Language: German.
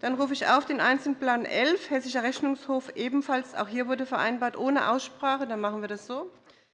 Dann rufe ich auf den Einzelplan 11, Hessischer Rechnungshof ebenfalls. Auch hier wurde vereinbart ohne Aussprache. Dann machen wir das so.